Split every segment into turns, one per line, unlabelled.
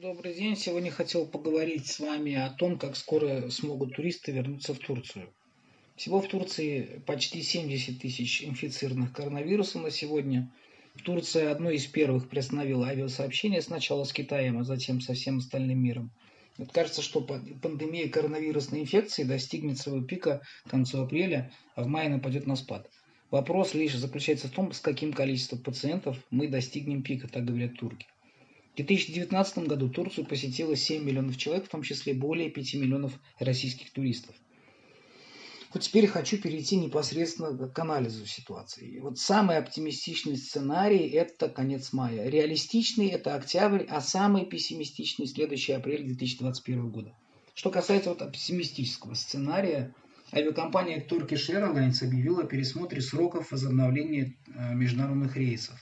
Добрый день. Сегодня хотел поговорить с вами о том, как скоро смогут туристы вернуться в Турцию. Всего в Турции почти 70 тысяч инфицированных коронавирусом на сегодня. Турция одной из первых приостановила авиасообщение сначала с Китаем, а затем со всем остальным миром. Вот кажется, что пандемия коронавирусной инфекции достигнет своего пика к концу апреля, а в мае нападет на спад. Вопрос лишь заключается в том, с каким количеством пациентов мы достигнем пика, так говорят турки. В 2019 году Турцию посетило 7 миллионов человек, в том числе более 5 миллионов российских туристов. Вот теперь хочу перейти непосредственно к анализу ситуации. Вот самый оптимистичный сценарий – это конец мая. Реалистичный – это октябрь, а самый пессимистичный – следующий апрель 2021 года. Что касается вот оптимистического сценария, авиакомпания Turkish Airlines объявила о пересмотре сроков возобновления э, международных рейсов.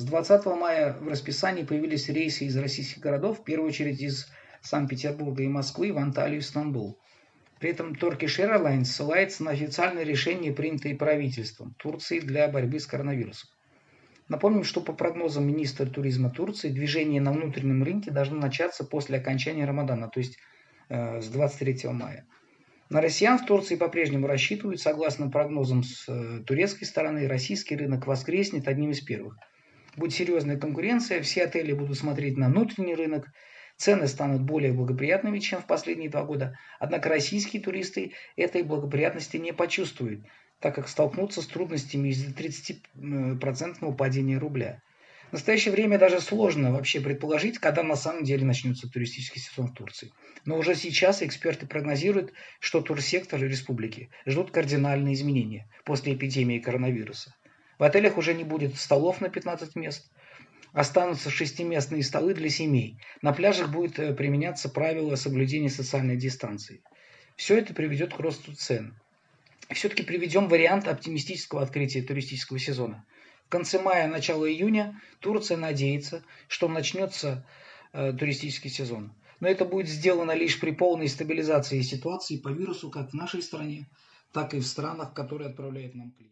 С 20 мая в расписании появились рейсы из российских городов, в первую очередь из Санкт-Петербурга и Москвы в Анталию и Стамбул. При этом Turkish Airlines ссылается на официальное решение, принятое правительством Турции для борьбы с коронавирусом. Напомним, что по прогнозам министра туризма Турции, движение на внутреннем рынке должно начаться после окончания Рамадана, то есть э, с 23 мая. На россиян в Турции по-прежнему рассчитывают, согласно прогнозам с э, турецкой стороны, российский рынок воскреснет одним из первых – будет серьезная конкуренция, все отели будут смотреть на внутренний рынок, цены станут более благоприятными, чем в последние два года. Однако российские туристы этой благоприятности не почувствуют, так как столкнутся с трудностями из-за 30% падения рубля. В настоящее время даже сложно вообще предположить, когда на самом деле начнется туристический сезон в Турции. Но уже сейчас эксперты прогнозируют, что турсектор республики ждут кардинальные изменения после эпидемии коронавируса. В отелях уже не будет столов на 15 мест. Останутся шестиместные столы для семей. На пляжах будет э, применяться правило соблюдения социальной дистанции. Все это приведет к росту цен. Все-таки приведем вариант оптимистического открытия туристического сезона. В конце мая, начало июня Турция надеется, что начнется э, туристический сезон. Но это будет сделано лишь при полной стабилизации ситуации по вирусу как в нашей стране, так и в странах, которые отправляют нам клиенты.